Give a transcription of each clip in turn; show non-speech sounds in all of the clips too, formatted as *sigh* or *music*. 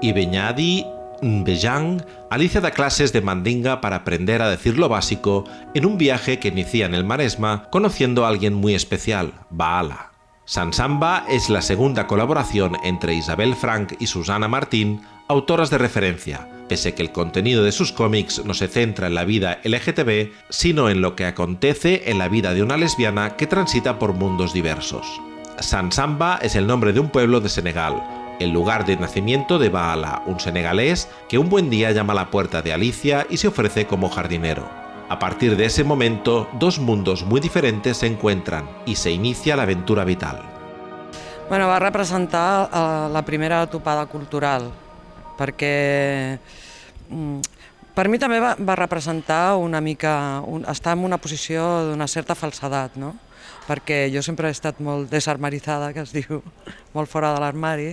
y Beñadi Bejang, Alicia da clases de mandinga para aprender a decir lo básico en un viaje que inicia en el Maresma conociendo a alguien muy especial, Baala. Sansamba es la segunda colaboración entre Isabel Frank y Susana Martín, autoras de referencia, pese que el contenido de sus cómics no se centra en la vida LGTB, sino en lo que acontece en la vida de una lesbiana que transita por mundos diversos. Sansamba es el nombre de un pueblo de Senegal, el lugar de nacimiento de Baala, un senegalés que un buen día llama a la puerta de Alicia y se ofrece como jardinero. A partir de ese momento, dos mundos muy diferentes se encuentran y se inicia la aventura vital. Bueno, va representar uh, la primera topada cultural, perquè mm, per mi també va, va representar una mica, un, en una posició d'una certa falsedat, no? Perquè jo sempre he estat molt desarmaritzada, que es diu, *laughs* molt fora de l'armari,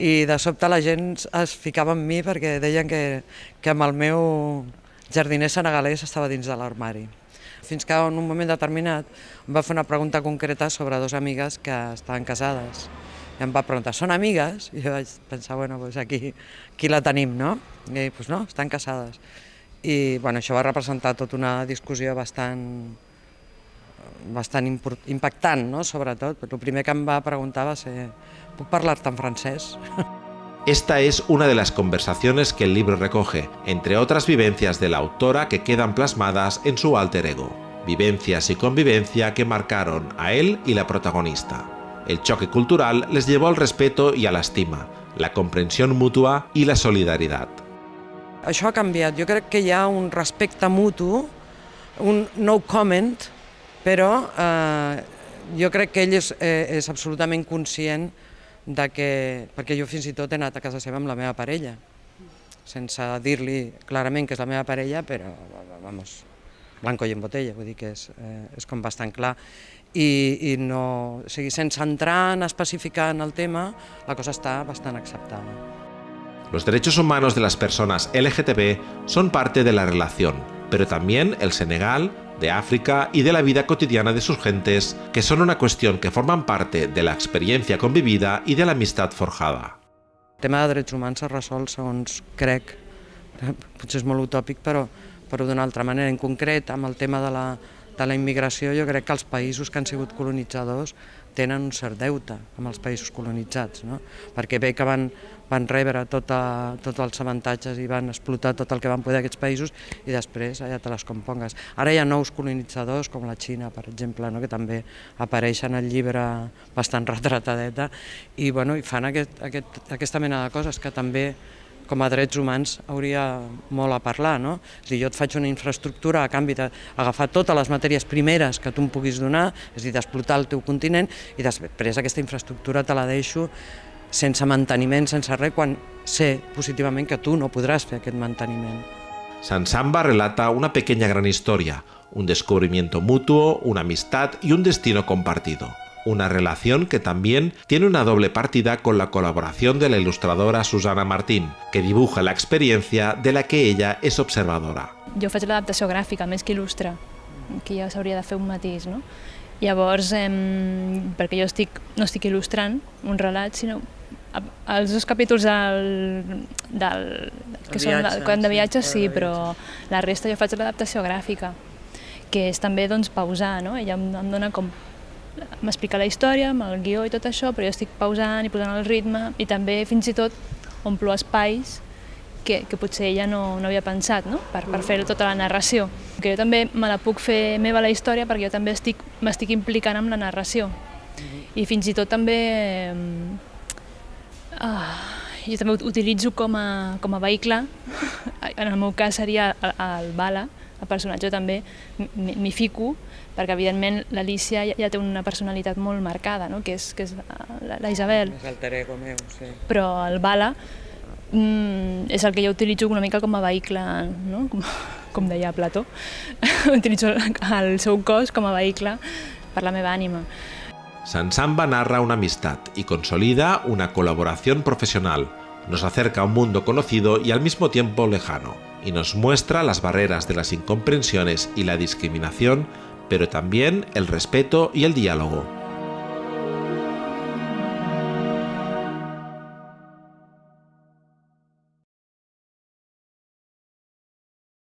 i de sobte la gent es ficava en mi perquè deien que, que amb el meu jardiner senegalès estava dins de l'armari. Fins que en un moment determinat em va fer una pregunta concreta sobre dues amigues que estaven casades. I em va preguntar, són amigues? I jo vaig pensar, bueno, doncs aquí, aquí la tenim, no? I doncs no, estan casades. I bueno, això va representar tota una discussió bastant, bastant impactant, no? sobretot. El primer que em va preguntar va ser ¿puedo parlare en francés? *laughs* Esta es una de las conversaciones que el libro recoge, entre otras vivencias de la autora que quedan plasmadas en su alter ego. Vivencias y convivencia que marcaron a él y la protagonista. El choque cultural les llevó al respeto y a la estima, la comprensión mutua y la solidaritat. Això ha canviat. Jo crec que hi ha un respecte mutu, un no comment, però eh, jo crec que ell és, eh, és absolutament conscient de que, perquè jo fins i tot he anat a casa seva amb la meva parella, sense dir-li clarament que és la meva parella, però, vamos, blanco i en botella, vull dir que és, eh, és com bastant clar. I, i no, o sigui, sense entrar en especificar en el tema, la cosa està bastant acceptada. Los derechos humanos de las personas LGTB son parte de la relación, pero también el Senegal de África y de la vida cotidiana de sus gentes, que son una cuestión que forman parte de la experiencia convivida i de l'amistat forjada. El tema de drets humans s'ha resolt, segons crec, potser és molt utòpic, però, però d'una altra manera. En concret, amb el tema de la, de la immigració, jo crec que els països que han sigut colonitzadors tenen un cert deute amb els països colonitzats, no? perquè bé que van, van rebre tota, tots els avantatges i van explotar tot el que van poder aquests països i després ja te les compongues. Ara hi ha nous colonitzadors com la Xina, per exemple, no? que també apareixen al llibre bastant *laughs* retratadeta i, bueno, i fan aquest, aquest, aquesta mena de coses que també com a drets humans hauria molt a parlar. No? És dir, jo et faig una infraestructura a canvi d'agafar totes les matèries primeres que tu em puguis donar, és a dir, d'explotar el teu continent, i després aquesta infraestructura te la deixo sense manteniment, sense res, quan sé positivament que tu no podràs fer aquest manteniment. Sansamba relata una pequeña gran historia, un descubrimiento mutuo, una amistad y un destino compartido una relación que también tiene una doble partida con la colaboración de la ilustradora Susana Martín, que dibuja la experiencia de la que ella és observadora. Jo faig l'adaptació gràfica més que il·lustra, que ja s'hauria de fer un matís, no? Llavors, eh, perquè jo estic, no estic il·lustrant un relat, sinó els dos capítols del, del, que són viatge, de viatge sí, sí, però la resta jo faig l'adaptació gràfica, que és també doncs, pausar, no? ella em, em dona com m'explica la història, amb el guió i tot això, però jo estic pausant i posant el ritme i també fins i tot omplo espais que, que potser ella no, no havia pensat no? per, per fer tota la narració. Que jo també me la puc fer meva la història perquè jo també m'estic implicant amb la narració. I fins i tot també... Eh, ah, jo també utilitzo com a, com a vehicle, *laughs* en el meu cas seria el, el Bala, el personatge també m'hi fico, perquè evidentment l'Alicia ja, ja té una personalitat molt marcada, no? que és, que és la, la Isabel. És alter ego meu, sí. Però el Bala mm, és el que jo utilitzo una mica com a vehicle, no? com, com deia Plató, *laughs* utilitzo el seu cos com a vehicle per la meva ànima. Sansamba narra una amistad y consolida una colaboración profesional. Nos acerca a un mundo conocido y al mismo tiempo lejano, y nos muestra las barreras de las incomprensiones y la discriminación, pero también el respeto y el diálogo.